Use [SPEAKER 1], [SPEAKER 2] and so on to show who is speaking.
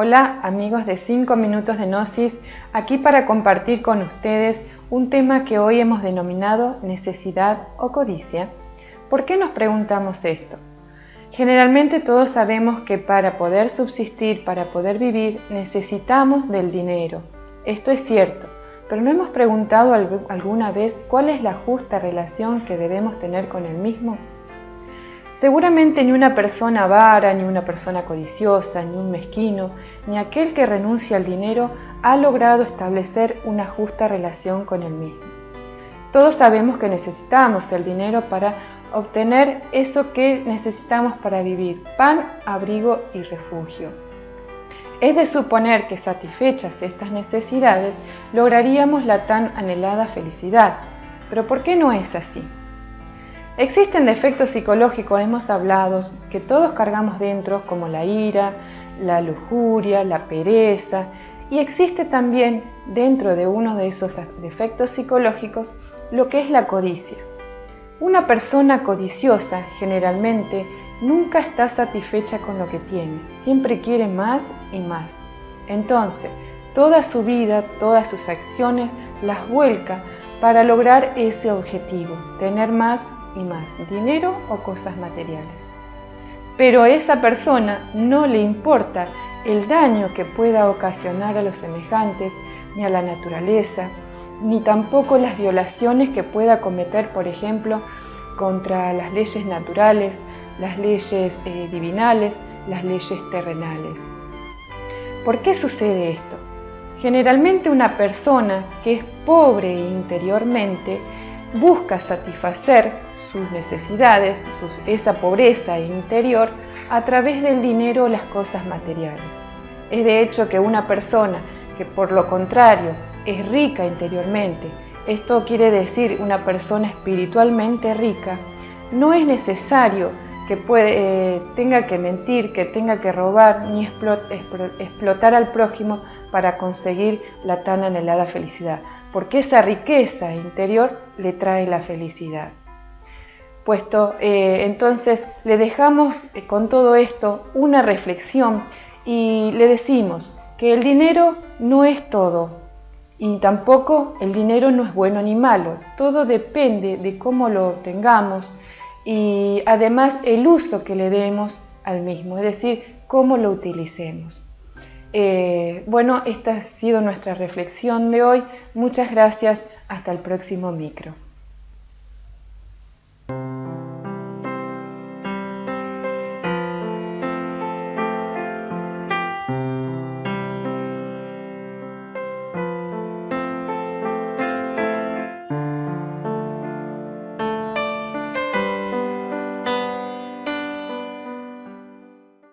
[SPEAKER 1] Hola amigos de 5 minutos de Gnosis, aquí para compartir con ustedes un tema que hoy hemos denominado necesidad o codicia. ¿Por qué nos preguntamos esto? Generalmente todos sabemos que para poder subsistir, para poder vivir, necesitamos del dinero. Esto es cierto, pero ¿no hemos preguntado alguna vez cuál es la justa relación que debemos tener con el mismo? Seguramente ni una persona avara, ni una persona codiciosa, ni un mezquino, ni aquel que renuncia al dinero ha logrado establecer una justa relación con el mismo. Todos sabemos que necesitamos el dinero para obtener eso que necesitamos para vivir, pan, abrigo y refugio. Es de suponer que satisfechas estas necesidades lograríamos la tan anhelada felicidad, pero ¿por qué no es así? Existen defectos psicológicos, hemos hablado, que todos cargamos dentro, como la ira, la lujuria, la pereza, y existe también dentro de uno de esos defectos psicológicos lo que es la codicia. Una persona codiciosa generalmente nunca está satisfecha con lo que tiene, siempre quiere más y más. Entonces, toda su vida, todas sus acciones las vuelca para lograr ese objetivo, tener más y más, dinero o cosas materiales. Pero a esa persona no le importa el daño que pueda ocasionar a los semejantes, ni a la naturaleza, ni tampoco las violaciones que pueda cometer, por ejemplo, contra las leyes naturales, las leyes eh, divinales, las leyes terrenales. ¿Por qué sucede esto? Generalmente una persona que es pobre interiormente busca satisfacer sus necesidades, esa pobreza interior, a través del dinero o las cosas materiales. Es de hecho que una persona que por lo contrario es rica interiormente, esto quiere decir una persona espiritualmente rica, no es necesario que eh, tenga que mentir, que tenga que robar ni explotar al prójimo para conseguir la tan anhelada felicidad porque esa riqueza interior le trae la felicidad. Puesto eh, entonces le dejamos eh, con todo esto una reflexión y le decimos que el dinero no es todo y tampoco el dinero no es bueno ni malo, todo depende de cómo lo obtengamos y además el uso que le demos al mismo, es decir, cómo lo utilicemos. Eh, bueno, esta ha sido nuestra reflexión de hoy. Muchas gracias. Hasta el próximo micro.